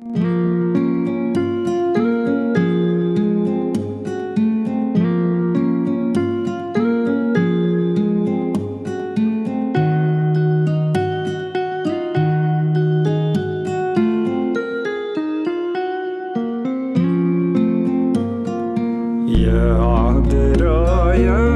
يا عذرا يا أم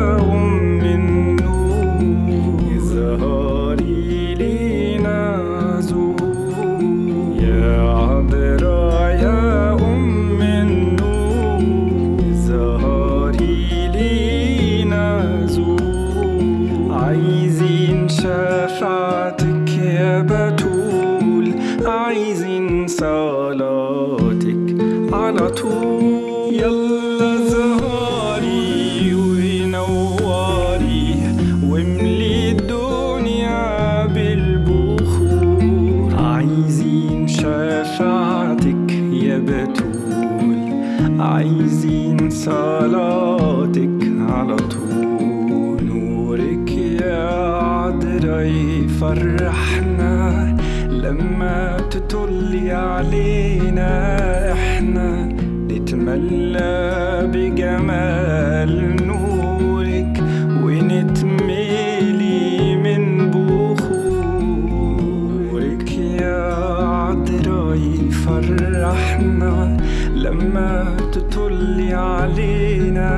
شفاعتك يا بتول. عايزين صلاتك على طول. نورك يا عذرا يفرحنا. لما تطلي علينا إحنا نتملى بجمال يفرحنا لما تطلي علينا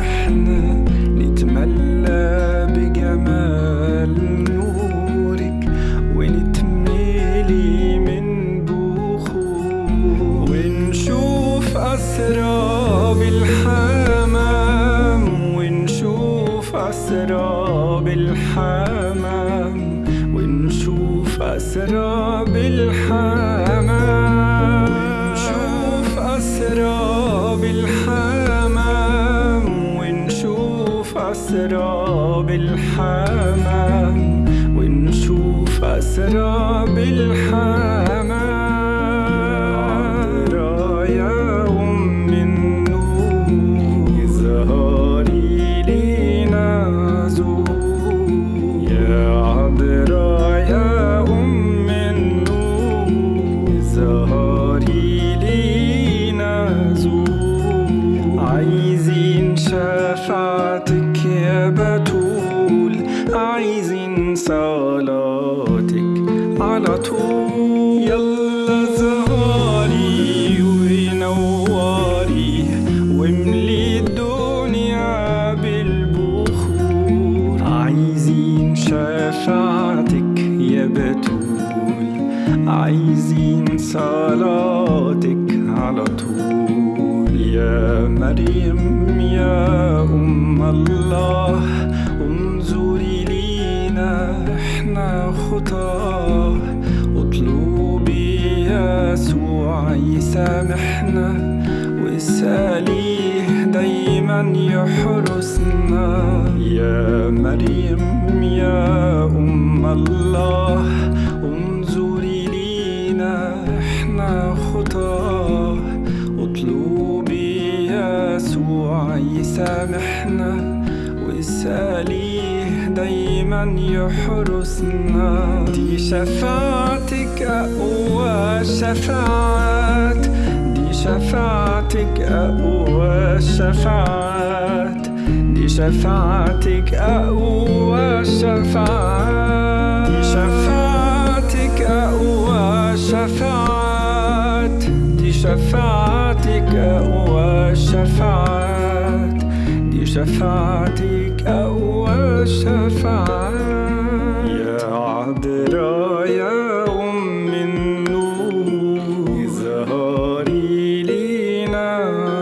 إحنا نتملى بجمال نورك ونتملي من بخور ونشوف أسراب الحمام ونشوف أسراب الحمام ونشوف أسراب الحمام أسراب الحمام ونشوف أسراب الحمام عايزين صلاتك على طول. يا مريم يا أم الله. يسامحنا واسأليه دايما يحرسنا. يا مريم يا أم الله انظري لينا إحنا خطاة. اطلبي يسوع يسامحنا واسأليه دايما يحرسنا. دي شفاعتك أقوى شفاعات دي شفاعتك أقوى شفاعات دي شفاعتك أقوى شفاعات دي شفاعتك أقوى شفاعات دي شفاعتك أقوى شفاعات دي شفاعتك أقوى شفاعات يا عذرا يا أم النور ظهري لينا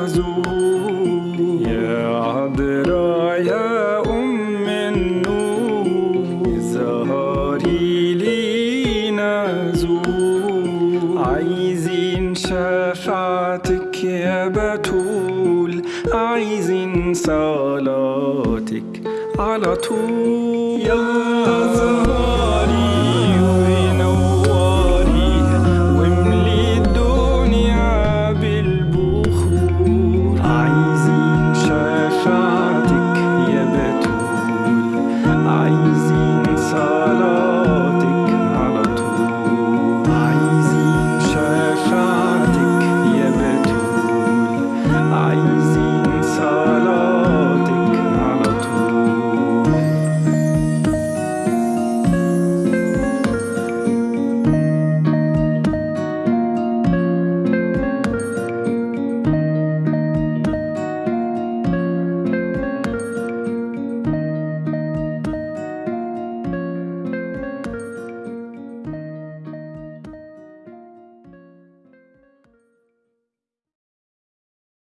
زهور يا عذرا يا أم النور ظهري لينا زهور عايزين شفاعتك يا بتول عايزين صلاتك على طول. يلا زهار